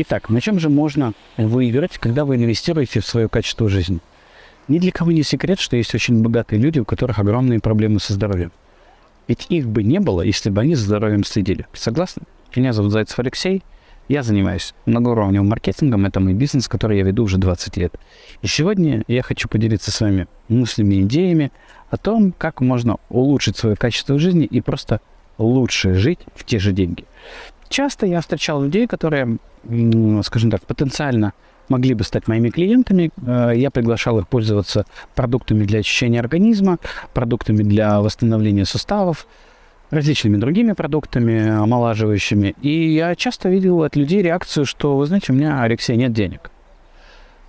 Итак, на чем же можно выиграть, когда вы инвестируете в свое качество жизни? Ни для кого не секрет, что есть очень богатые люди, у которых огромные проблемы со здоровьем. Ведь их бы не было, если бы они за здоровьем следили. Согласны? Меня зовут Зайцев Алексей. Я занимаюсь многоуровневым маркетингом. Это мой бизнес, который я веду уже 20 лет. И сегодня я хочу поделиться с вами мыслями идеями о том, как можно улучшить свое качество жизни и просто лучше жить в те же деньги. Часто я встречал людей, которые, скажем так, потенциально могли бы стать моими клиентами. Э, я приглашал их пользоваться продуктами для очищения организма, продуктами для восстановления суставов, различными другими продуктами омолаживающими. И я часто видел от людей реакцию, что, вы знаете, у меня, Алексей, нет денег.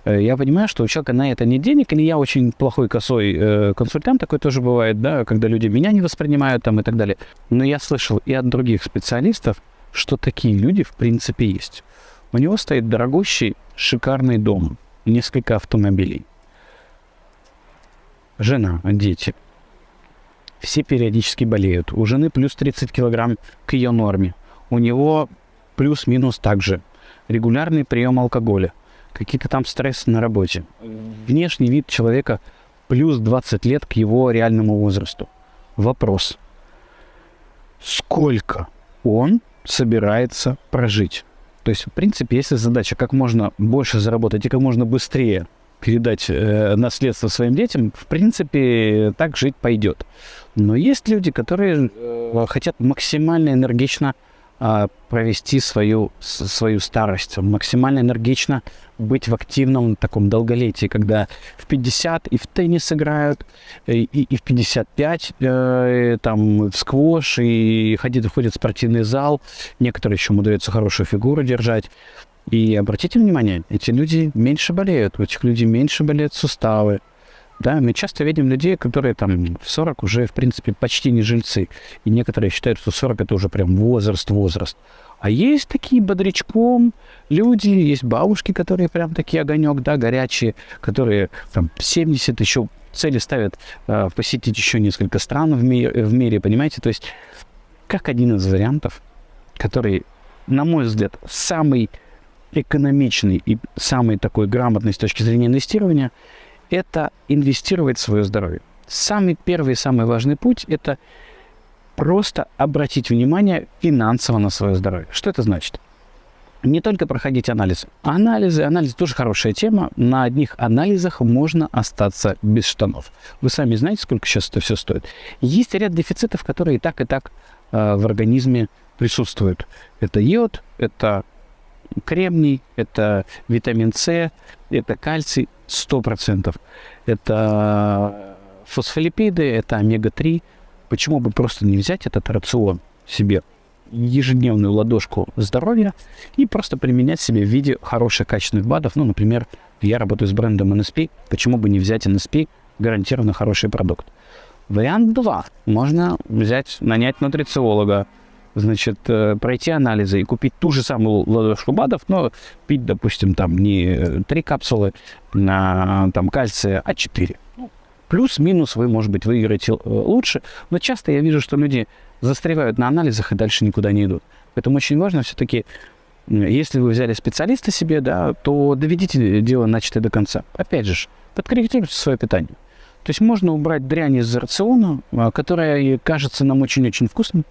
Э, я понимаю, что у человека на это нет денег, или я очень плохой косой э, консультант, такой тоже бывает, да, когда люди меня не воспринимают там и так далее. Но я слышал и от других специалистов, что такие люди в принципе есть. У него стоит дорогущий, шикарный дом, несколько автомобилей. Жена, дети. Все периодически болеют. У жены плюс 30 килограмм к ее норме. У него плюс-минус также. Регулярный прием алкоголя. Какие-то там стрессы на работе. Внешний вид человека плюс 20 лет к его реальному возрасту. Вопрос. Сколько он собирается прожить? То есть, в принципе, если задача как можно больше заработать и как можно быстрее передать э, наследство своим детям, в принципе, так жить пойдет. Но есть люди, которые э, хотят максимально энергично э, провести свою, свою старость, максимально энергично быть в активном таком долголетии, когда в 50 и в теннис играют, и, и в 55 э, там в сквош, и ходит, ходит в спортивный зал, некоторые еще умудряются хорошую фигуру держать. И обратите внимание, эти люди меньше болеют, у этих людей меньше болеют суставы. Да, мы часто видим людей, которые там в 40 уже, в принципе, почти не жильцы. И некоторые считают, что 40 это уже прям возраст, возраст. А есть такие бодрячком люди, есть бабушки, которые прям такие огонек, да, горячие, которые там 70 еще цели ставят э, посетить еще несколько стран в, ми- в мире, понимаете? То есть как один из вариантов, который, на мой взгляд, самый экономичный и самый такой грамотный с точки зрения инвестирования, это инвестировать в свое здоровье. Самый первый и самый важный путь – это просто обратить внимание финансово на свое здоровье. Что это значит? Не только проходить анализы. Анализы, анализы тоже хорошая тема. На одних анализах можно остаться без штанов. Вы сами знаете, сколько сейчас это все стоит. Есть ряд дефицитов, которые и так, и так э, в организме присутствуют. Это йод, это кремний, это витамин С, это кальций 100%, это фосфолипиды, это омега-3. Почему бы просто не взять этот рацион себе ежедневную ладошку здоровья и просто применять себе в виде хороших качественных БАДов. Ну, например, я работаю с брендом NSP, почему бы не взять NSP, гарантированно хороший продукт. Вариант 2. Можно взять, нанять нутрициолога, значит, э, пройти анализы и купить ту же самую ладошку БАДов, но пить, допустим, там не 3 капсулы на там, кальция, а 4. Ну, плюс-минус вы, может быть, выиграете э, лучше, но часто я вижу, что люди застревают на анализах и дальше никуда не идут. Поэтому очень важно все-таки, если вы взяли специалиста себе, да, то доведите дело начатое до конца. Опять же, подкорректируйте свое питание. То есть можно убрать дрянь из рациона, а, которая кажется нам очень-очень вкусной,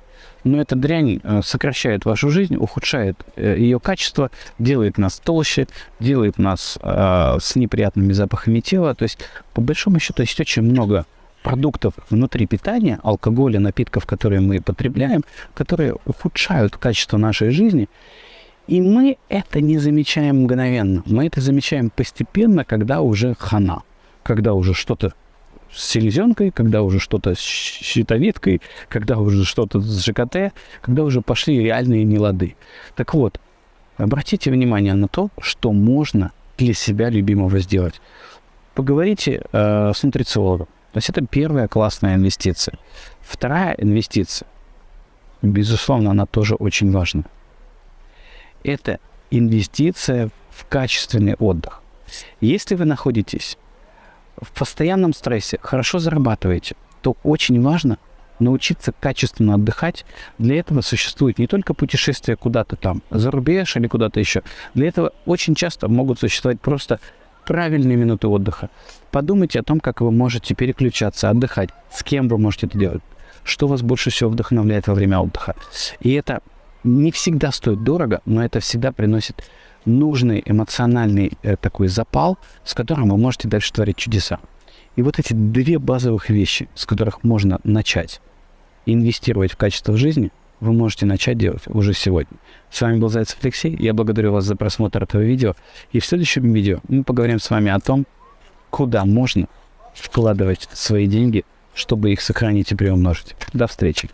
но эта дрянь а, сокращает вашу жизнь, ухудшает э, ее качество, делает нас толще, делает нас э, с неприятными запахами тела. То есть, по большому счету, есть очень много продуктов внутри питания, алкоголя, напитков, которые мы потребляем, которые ухудшают качество нашей жизни. И мы это не замечаем мгновенно. Мы это замечаем постепенно, когда уже хана, когда уже что-то с селезенкой, когда уже что-то с щитовидкой, когда уже что-то с ЖКТ, когда уже пошли реальные нелады. Так вот, обратите внимание на то, что можно для себя любимого сделать. Поговорите э, с нутрициологом. То есть это первая классная инвестиция. Вторая инвестиция, безусловно, она тоже очень важна. Это инвестиция в качественный отдых. Если вы находитесь в постоянном стрессе, хорошо зарабатываете, то очень важно научиться качественно отдыхать. Для этого существует не только путешествие куда-то там, за рубеж или куда-то еще. Для этого очень часто могут существовать просто правильные минуты отдыха. Подумайте о том, как вы можете переключаться, отдыхать, с кем вы можете это делать, что вас больше всего вдохновляет во время отдыха. И это не всегда стоит дорого, но это всегда приносит нужный эмоциональный э, такой запал, с которым вы можете дальше творить чудеса. И вот эти две базовых вещи, с которых можно начать инвестировать в качество жизни, вы можете начать делать уже сегодня. С вами был Зайцев Алексей. Я благодарю вас за просмотр этого видео. И в следующем видео мы поговорим с вами о том, куда можно вкладывать свои деньги, чтобы их сохранить и приумножить. До встречи.